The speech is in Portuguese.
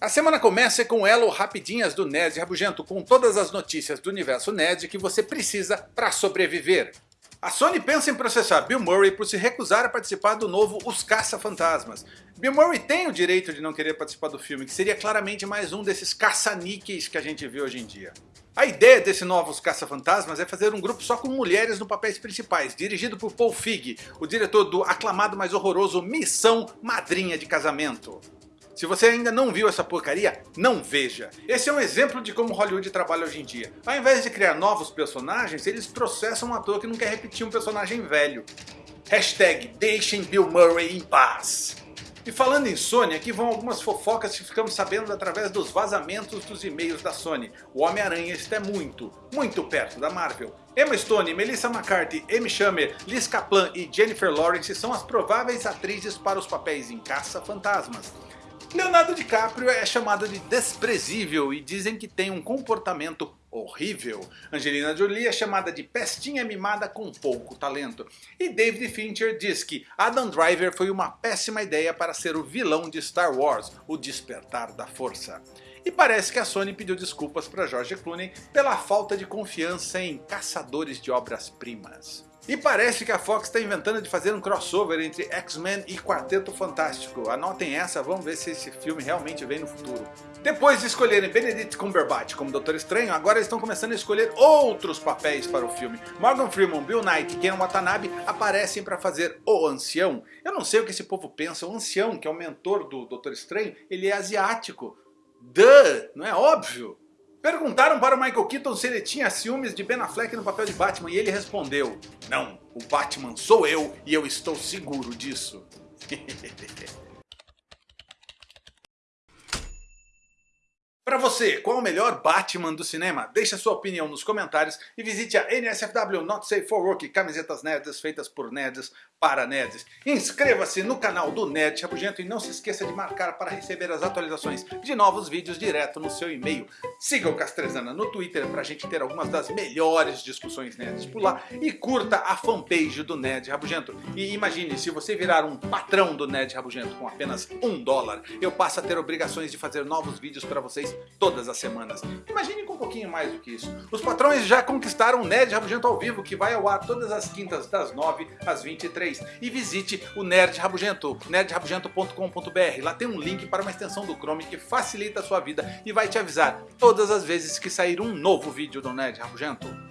A semana começa com elo rapidinhas do Nerd Rabugento, com todas as notícias do universo Nerd que você precisa para sobreviver. A Sony pensa em processar Bill Murray por se recusar a participar do novo Os Caça-Fantasmas. Bill Murray tem o direito de não querer participar do filme, que seria claramente mais um desses caça-níqueis que a gente vê hoje em dia. A ideia desse Novos Caça-Fantasmas é fazer um grupo só com mulheres no papéis principais, dirigido por Paul Feig, o diretor do aclamado mais horroroso Missão Madrinha de Casamento. Se você ainda não viu essa porcaria, não veja. Esse é um exemplo de como Hollywood trabalha hoje em dia. Ao invés de criar novos personagens, eles processam um ator que não quer repetir um personagem velho. Hashtag deixem Bill Murray em paz. E falando em Sony, aqui vão algumas fofocas que ficamos sabendo através dos vazamentos dos e-mails da Sony. O Homem-Aranha está muito, muito perto da Marvel. Emma Stone, Melissa McCarthy, Amy Schumer, Liz Kaplan e Jennifer Lawrence são as prováveis atrizes para os papéis em Caça-Fantasmas. Leonardo DiCaprio é chamado de desprezível e dizem que tem um comportamento horrível. Angelina Jolie é chamada de pestinha mimada com pouco talento. E David Fincher diz que Adam Driver foi uma péssima ideia para ser o vilão de Star Wars, o Despertar da Força. E parece que a Sony pediu desculpas para George Clooney pela falta de confiança em caçadores de obras-primas. E parece que a Fox está inventando de fazer um crossover entre X-Men e Quarteto Fantástico. Anotem essa, vamos ver se esse filme realmente vem no futuro. Depois de escolherem Benedict Cumberbatch como Doutor Estranho, agora eles estão começando a escolher outros papéis para o filme. Morgan Freeman, Bill Knight e Ken Watanabe aparecem para fazer o Ancião. Eu não sei o que esse povo pensa, o Ancião, que é o mentor do Doutor Estranho, ele é asiático. Duh, não é óbvio? Perguntaram para o Michael Keaton se ele tinha ciúmes de Ben Affleck no papel de Batman e ele respondeu Não, o Batman sou eu e eu estou seguro disso. Para você, qual o melhor Batman do cinema? Deixe sua opinião nos comentários e visite a NSFW Not Safe for Work, camisetas nerds feitas por nerds para nerds. Inscreva-se no canal do Nerd Rabugento e não se esqueça de marcar para receber as atualizações de novos vídeos direto no seu e-mail. Siga o Castrezana no Twitter para a gente ter algumas das melhores discussões nerds por lá e curta a fanpage do Nerd Rabugento. E imagine, se você virar um patrão do Nerd Rabugento com apenas um dólar, eu passo a ter obrigações de fazer novos vídeos para vocês todas as semanas. Imagine com um pouquinho mais do que isso. Os patrões já conquistaram o Nerd Rabugento ao vivo, que vai ao ar todas as quintas das 9 às 23. E visite o Nerd Rabugento, nerdrabugento.com.br. Lá tem um link para uma extensão do Chrome que facilita a sua vida e vai te avisar todas as vezes que sair um novo vídeo do Nerd Rabugento.